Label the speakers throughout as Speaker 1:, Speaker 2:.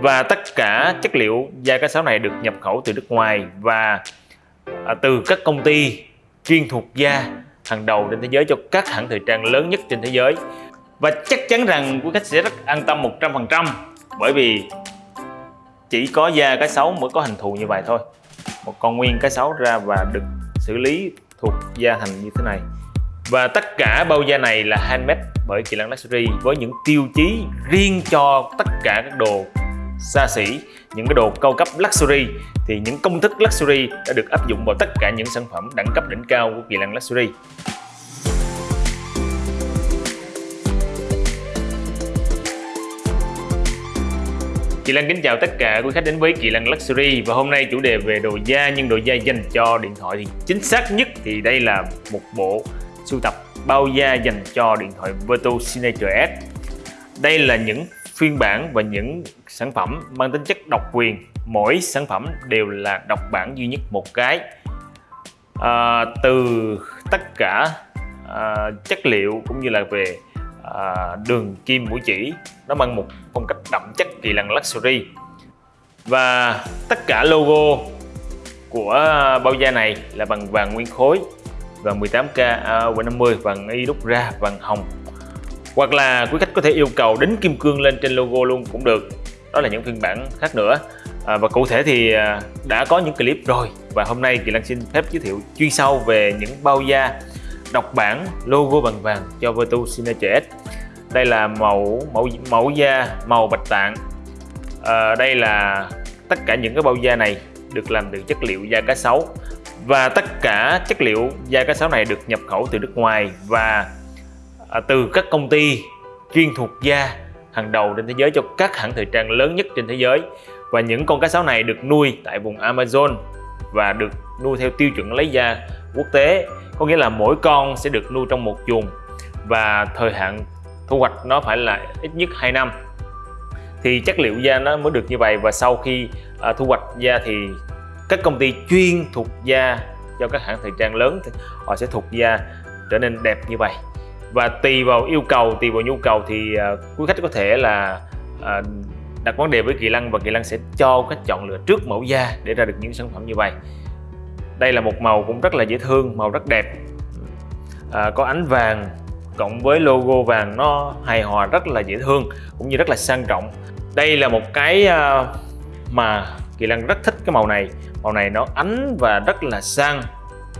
Speaker 1: và tất cả chất liệu da cá sấu này được nhập khẩu từ nước ngoài và à, từ các công ty chuyên thuộc da hàng đầu trên thế giới cho các hãng thời trang lớn nhất trên thế giới. Và chắc chắn rằng quý khách sẽ rất an tâm 100% bởi vì chỉ có da cá sấu mới có hình thù như vậy thôi. Một con nguyên cá sấu ra và được xử lý thuộc da thành như thế này. Và tất cả bao da này là handmade bởi Kỳ lan Luxury với những tiêu chí riêng cho tất cả các đồ xa xỉ, những cái đồ cao cấp luxury, thì những công thức luxury đã được áp dụng vào tất cả những sản phẩm đẳng cấp đỉnh cao của Kỳ Lân Luxury Kỳ Lan kính chào tất cả quý khách đến với Kỳ Lan Luxury, và hôm nay chủ đề về đồ da, nhưng đồ da dành cho điện thoại thì chính xác nhất thì đây là một bộ sưu tập bao da dành cho điện thoại Virtu Signature S. Đây là những phiên bản và những sản phẩm mang tính chất độc quyền. Mỗi sản phẩm đều là độc bản duy nhất một cái. À, từ tất cả à, chất liệu cũng như là về à, đường kim mũi chỉ nó mang một phong cách đậm chất kỳ lân luxury và tất cả logo của bao da này là bằng vàng nguyên khối vàng 18K A50 vàng y đúc ra vàng hồng hoặc là quý khách có thể yêu cầu đính kim cương lên trên logo luôn cũng được. Đó là những phiên bản khác nữa. À, và cụ thể thì à, đã có những clip rồi. Và hôm nay Kỳ Lan xin phép giới thiệu chuyên sâu về những bao da độc bản logo bằng vàng cho Virtu Signature S. Đây là mẫu mẫu mẫu da màu bạch tạng. À, đây là tất cả những cái bao da này được làm từ chất liệu da cá sấu. Và tất cả chất liệu da cá sấu này được nhập khẩu từ nước ngoài và à, từ các công ty chuyên thuộc da hàng đầu trên thế giới cho các hãng thời trang lớn nhất trên thế giới. Và những con cá sấu này được nuôi tại vùng Amazon và được nuôi theo tiêu chuẩn lấy da quốc tế. Có nghĩa là mỗi con sẽ được nuôi trong một chuồng và thời hạn thu hoạch nó phải là ít nhất 2 năm. Thì chất liệu da nó mới được như vậy và sau khi à, thu hoạch da thì các công ty chuyên thuộc da cho các hãng thời trang lớn thì họ sẽ thuộc da trở nên đẹp như vậy và tùy vào yêu cầu tùy vào nhu cầu thì uh, quý khách có thể là uh, đặt vấn đề với Kỳ Lăng và Kỳ Lăng sẽ cho khách chọn lựa trước mẫu da để ra được những sản phẩm như vậy. Đây là một màu cũng rất là dễ thương màu rất đẹp. À, có ánh vàng cộng với logo vàng nó hài hòa rất là dễ thương cũng như rất là sang trọng. Đây là một cái à, mà Kỳ Lăng rất thích cái màu này. Màu này nó ánh và rất là sang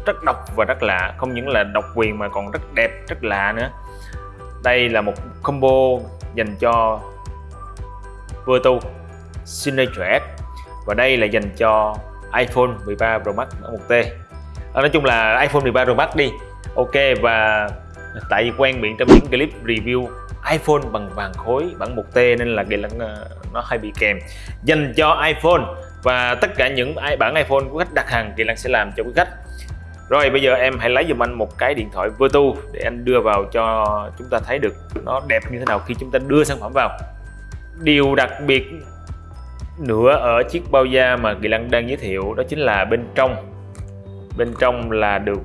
Speaker 1: rất độc và rất lạ. Không những là độc quyền mà còn rất đẹp rất lạ nữa. Đây là một combo dành cho Virtu Signature S. Và đây là dành cho iPhone 13 Pro Max bản 1T à, nói chung là iPhone 13 Pro Max đi. Ok và tại vì quen miệng trong những clip review iPhone bằng vàng khối bản 1T nên là cái ờ, nó hay bị kèm. Dành cho iPhone và tất cả những bản iPhone của khách đặt hàng thì Lăng sẽ làm cho quý khách rồi, bây giờ em hãy lấy giùm anh một cái điện thoại Virtu để anh đưa vào cho chúng ta thấy được nó đẹp như thế nào khi chúng ta đưa sản phẩm vào. Điều đặc biệt nữa ở chiếc bao da mà Kỳ Lăng đang giới thiệu đó chính là bên trong. Bên trong là được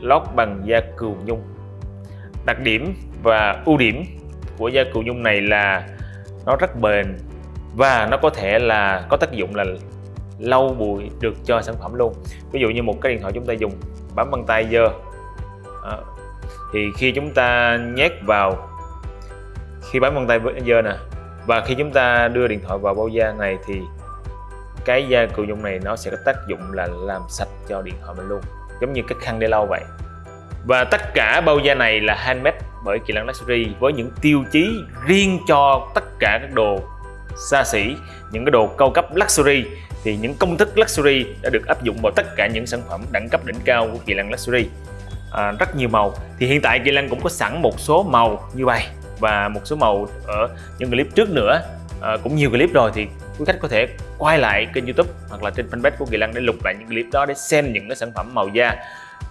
Speaker 1: lót bằng da cừu nhung. Đặc điểm và ưu điểm của da cừu nhung này là nó rất bền và nó có thể là có tác dụng là lâu bụi được cho sản phẩm luôn. Ví dụ như một cái điện thoại chúng ta dùng bấm bằng tay dơ à, thì khi chúng ta nhét vào khi bấm bằng tay dơ nè và khi chúng ta đưa điện thoại vào bao da này thì cái da cự dụng này nó sẽ có tác dụng là làm sạch cho điện thoại mình luôn giống như cái khăn để lau vậy. Và tất cả bao da này là handmade bởi Kỳ Lăng Luxury với những tiêu chí riêng cho tất cả các đồ xa xỉ những cái đồ cao cấp luxury thì những công thức luxury đã được áp dụng vào tất cả những sản phẩm đẳng cấp đỉnh cao của Kỳ Lân Luxury. À, rất nhiều màu. Thì hiện tại Kỳ Lân cũng có sẵn một số màu như vậy và một số màu ở những clip trước nữa. À, cũng nhiều clip rồi thì quý khách có thể quay lại kênh youtube hoặc là trên fanpage của Kỳ Lân để lục lại những clip đó để xem những cái sản phẩm màu da.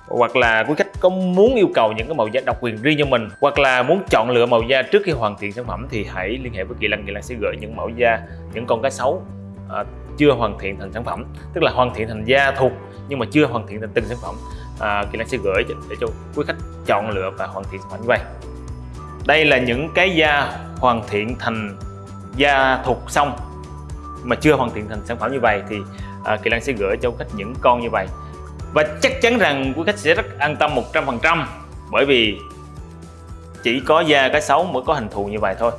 Speaker 1: Hoặc là quý khách có muốn yêu cầu những cái màu da độc quyền riêng cho mình hoặc là muốn chọn lựa màu da trước khi hoàn thiện sản phẩm thì hãy liên hệ với Kỳ Lân. Kỳ Lân sẽ gửi những mẫu da những con cá sấu à, chưa hoàn thiện thành sản phẩm tức là hoàn thiện thành da thuộc nhưng mà chưa hoàn thiện thành từng sản phẩm à, Kỳ Lân sẽ gửi để cho quý khách chọn lựa và hoàn thiện sản phẩm như vậy. Đây là những cái da hoàn thiện thành da thuộc xong mà chưa hoàn thiện thành sản phẩm như vậy thì à, Kỳ Lân sẽ gửi cho quý khách những con như vậy. Và chắc chắn rằng quý khách sẽ rất an tâm 100% bởi vì chỉ có da cá sấu mới có hình thù như vậy thôi.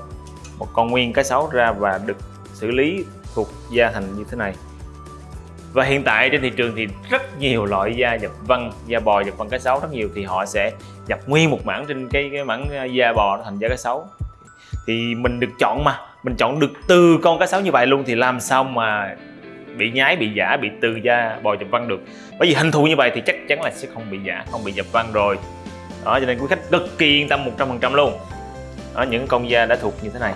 Speaker 1: Một con nguyên cá sấu ra và được xử lý thuộc da thành như thế này. Và hiện tại trên thị trường thì rất nhiều loại da dập văng da bò dập văng cá sấu rất nhiều thì họ sẽ dập nguyên một mảng trên cái cái mảng à, da bò thành da cá sấu thì mình được chọn mà mình chọn được từ con cá sấu như vậy luôn thì làm sao mà bị nhái bị giả bị từ da bò dập văng được? Bởi vì hình thù như vậy thì chắc chắn là sẽ không bị giả không bị dập văng rồi. Đó cho nên quý khách cực kỳ yên tâm 100% luôn. Đó, những con da đã thuộc như thế này.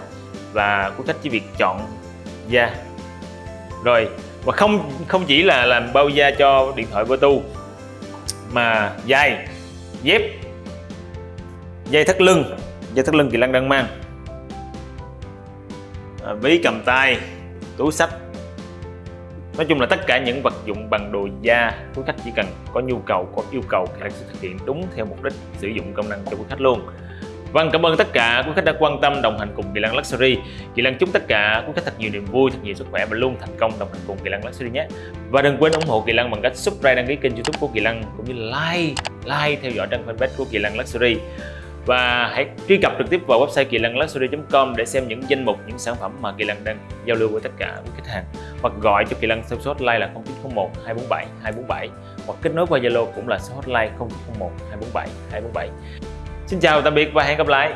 Speaker 1: Và quý khách chỉ việc chọn da rồi và không không chỉ là làm bao da cho điện thoại Bluetooth mà dây dép dây thắt lưng dây thắt lưng kỳ lân đang mang. À, ví cầm tay túi sách nói chung là tất cả những vật dụng bằng đồ da quý khách chỉ cần có nhu cầu có yêu cầu thì sẽ thực hiện đúng theo mục đích sử dụng công năng cho quý khách luôn. Vâng, cảm ơn tất cả quý khách đã quan tâm đồng hành cùng Kỳ lăng Luxury. Kỳ lăng chúc tất cả quý khách thật nhiều niềm vui, thật nhiều sức khỏe và luôn thành công đồng hành cùng Kỳ lăng Luxury nhé. Và đừng quên ủng hộ Kỳ lăng bằng cách subscribe đăng ký kênh YouTube của Kỳ lăng cũng như like, like theo dõi trang fanpage của Kỳ lăng Luxury. Và hãy truy cập trực tiếp vào website kỳ lân luxury.com để xem những danh mục, những sản phẩm mà Kỳ lăng đang giao lưu với tất cả quý khách hàng. Hoặc gọi cho Kỳ Lân số hotline là 0901 247 247 hoặc kết nối qua Zalo cũng là số hotline 0901 247 247. Xin chào tạm biệt và hẹn gặp lại.